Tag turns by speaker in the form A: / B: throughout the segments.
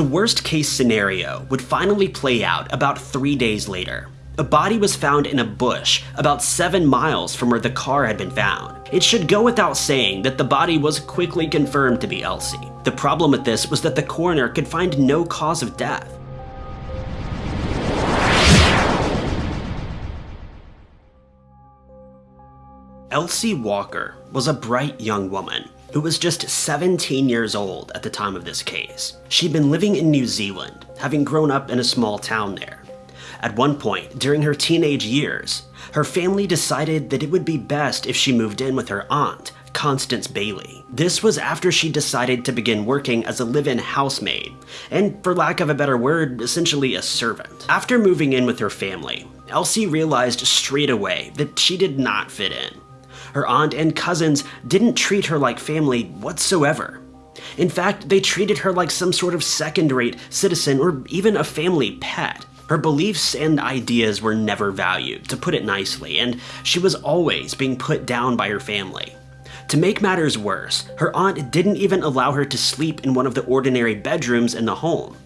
A: The worst case scenario would finally play out about three days later. A body was found in a bush about 7 miles from where the car had been found. It should go without saying that the body was quickly confirmed to be Elsie. The problem with this was that the coroner could find no cause of death. Elsie Walker was a bright young woman who was just 17 years old at the time of this case. She'd been living in New Zealand, having grown up in a small town there. At one point, during her teenage years, her family decided that it would be best if she moved in with her aunt, Constance Bailey. This was after she decided to begin working as a live-in housemaid, and for lack of a better word, essentially a servant. After moving in with her family, Elsie realized straight away that she did not fit in. Her aunt and cousins didn't treat her like family whatsoever. In fact, they treated her like some sort of second-rate citizen or even a family pet. Her beliefs and ideas were never valued, to put it nicely, and she was always being put down by her family. To make matters worse, her aunt didn't even allow her to sleep in one of the ordinary bedrooms in the home.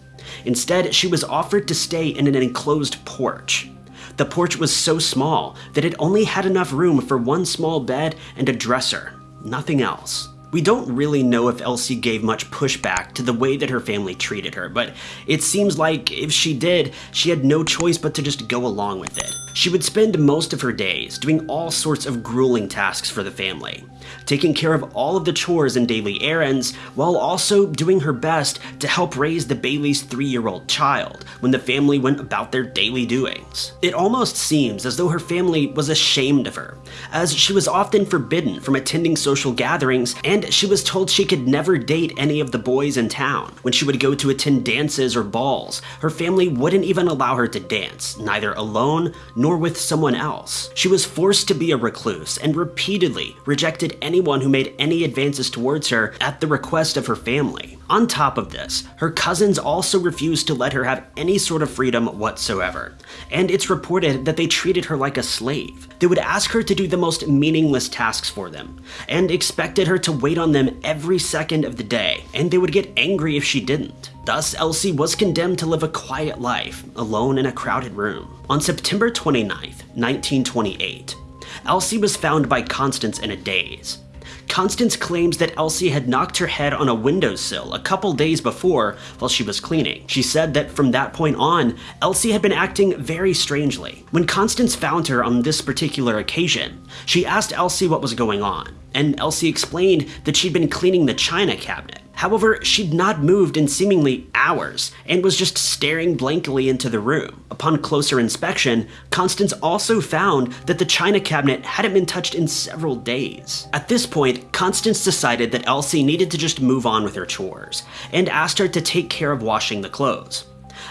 A: Instead, she was offered to stay in an enclosed porch. The porch was so small that it only had enough room for one small bed and a dresser, nothing else. We don't really know if Elsie gave much pushback to the way that her family treated her, but it seems like if she did, she had no choice but to just go along with it. She would spend most of her days doing all sorts of grueling tasks for the family, taking care of all of the chores and daily errands, while also doing her best to help raise the Bailey's three-year-old child when the family went about their daily doings. It almost seems as though her family was ashamed of her, as she was often forbidden from attending social gatherings and she was told she could never date any of the boys in town. When she would go to attend dances or balls, her family wouldn't even allow her to dance, neither alone nor with someone else. She was forced to be a recluse and repeatedly rejected anyone who made any advances towards her at the request of her family. On top of this, her cousins also refused to let her have any sort of freedom whatsoever, and it's reported that they treated her like a slave. They would ask her to do the most meaningless tasks for them, and expected her to wait on them every second of the day, and they would get angry if she didn't. Thus, Elsie was condemned to live a quiet life, alone in a crowded room. On September 29, 1928, Elsie was found by Constance in a daze. Constance claims that Elsie had knocked her head on a windowsill a couple days before while she was cleaning. She said that from that point on, Elsie had been acting very strangely. When Constance found her on this particular occasion, she asked Elsie what was going on, and Elsie explained that she'd been cleaning the china cabinet. However, she'd not moved in seemingly hours and was just staring blankly into the room. Upon closer inspection, Constance also found that the china cabinet hadn't been touched in several days. At this point, Constance decided that Elsie needed to just move on with her chores and asked her to take care of washing the clothes.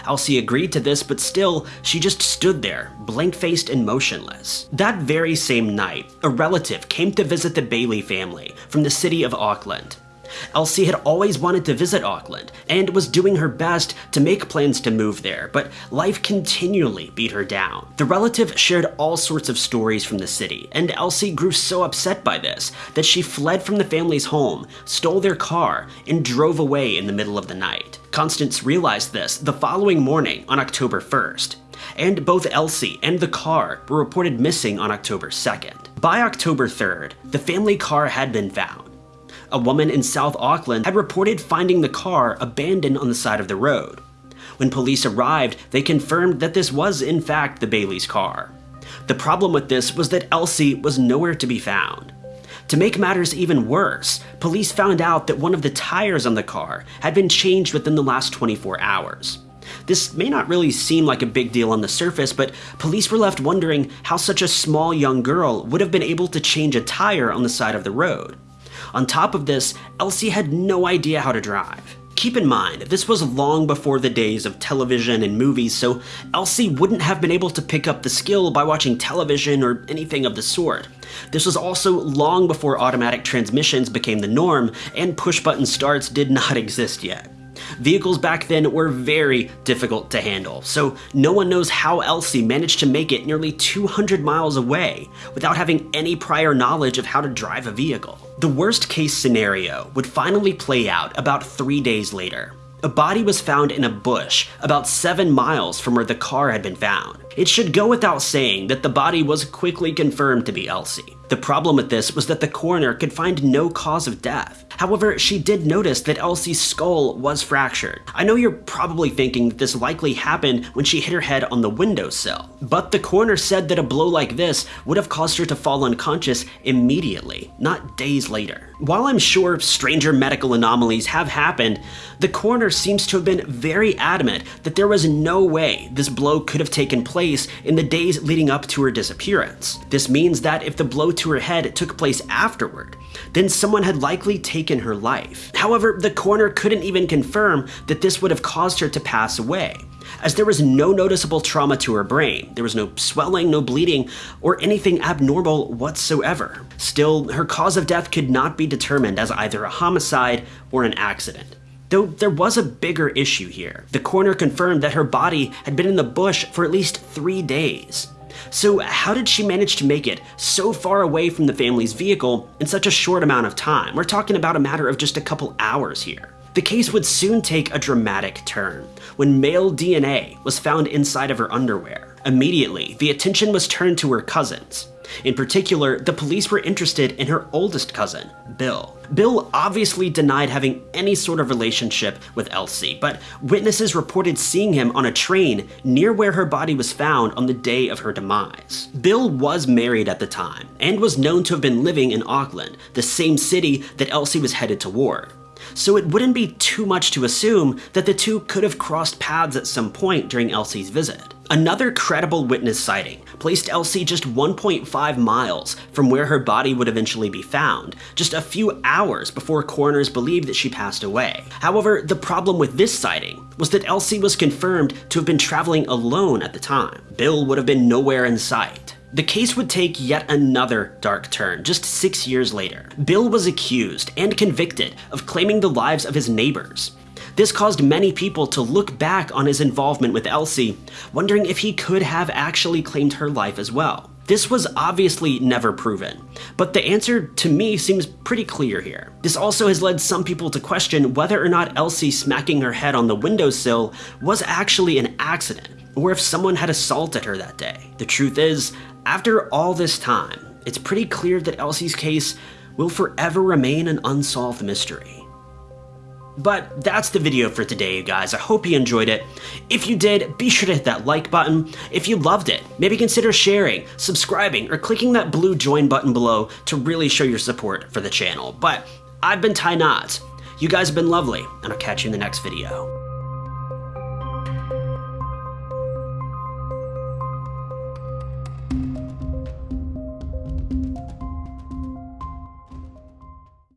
A: Elsie agreed to this, but still, she just stood there, blank-faced and motionless. That very same night, a relative came to visit the Bailey family from the city of Auckland. Elsie had always wanted to visit Auckland and was doing her best to make plans to move there, but life continually beat her down. The relative shared all sorts of stories from the city, and Elsie grew so upset by this that she fled from the family's home, stole their car, and drove away in the middle of the night. Constance realized this the following morning on October 1st and both Elsie and the car were reported missing on October 2nd. By October 3rd, the family car had been found, a woman in South Auckland had reported finding the car abandoned on the side of the road. When police arrived, they confirmed that this was in fact the Bailey's car. The problem with this was that Elsie was nowhere to be found. To make matters even worse, police found out that one of the tires on the car had been changed within the last 24 hours. This may not really seem like a big deal on the surface, but police were left wondering how such a small young girl would have been able to change a tire on the side of the road. On top of this, Elsie had no idea how to drive. Keep in mind, this was long before the days of television and movies, so Elsie wouldn't have been able to pick up the skill by watching television or anything of the sort. This was also long before automatic transmissions became the norm, and push-button starts did not exist yet. Vehicles back then were very difficult to handle, so no one knows how Elsie managed to make it nearly 200 miles away without having any prior knowledge of how to drive a vehicle. The worst case scenario would finally play out about three days later. a body was found in a bush about 7 miles from where the car had been found. It should go without saying that the body was quickly confirmed to be Elsie. The problem with this was that the coroner could find no cause of death. However, she did notice that Elsie's skull was fractured. I know you're probably thinking that this likely happened when she hit her head on the windowsill, but the coroner said that a blow like this would have caused her to fall unconscious immediately, not days later. While I'm sure stranger medical anomalies have happened, the coroner seems to have been very adamant that there was no way this blow could have taken place in the days leading up to her disappearance. This means that if the blow to her head took place afterward, then someone had likely taken her life. However, the coroner couldn't even confirm that this would have caused her to pass away as there was no noticeable trauma to her brain. There was no swelling, no bleeding, or anything abnormal whatsoever. Still, her cause of death could not be determined as either a homicide or an accident. Though there was a bigger issue here. The coroner confirmed that her body had been in the bush for at least three days. So how did she manage to make it so far away from the family's vehicle in such a short amount of time? We're talking about a matter of just a couple hours here. The case would soon take a dramatic turn when male DNA was found inside of her underwear. Immediately, the attention was turned to her cousins. In particular, the police were interested in her oldest cousin, Bill. Bill obviously denied having any sort of relationship with Elsie, but witnesses reported seeing him on a train near where her body was found on the day of her demise. Bill was married at the time and was known to have been living in Auckland, the same city that Elsie was headed toward so it wouldn't be too much to assume that the two could have crossed paths at some point during Elsie's visit. Another credible witness sighting placed Elsie just 1.5 miles from where her body would eventually be found, just a few hours before coroners believed that she passed away. However, the problem with this sighting was that Elsie was confirmed to have been traveling alone at the time. Bill would have been nowhere in sight. The case would take yet another dark turn just six years later. Bill was accused and convicted of claiming the lives of his neighbors. This caused many people to look back on his involvement with Elsie, wondering if he could have actually claimed her life as well. This was obviously never proven, but the answer to me seems pretty clear here. This also has led some people to question whether or not Elsie smacking her head on the windowsill was actually an accident, or if someone had assaulted her that day. The truth is, after all this time, it's pretty clear that Elsie's case will forever remain an unsolved mystery. But that's the video for today, you guys. I hope you enjoyed it. If you did, be sure to hit that like button. If you loved it, maybe consider sharing, subscribing, or clicking that blue join button below to really show your support for the channel. But I've been Ty Knott. You guys have been lovely, and I'll catch you in the next video.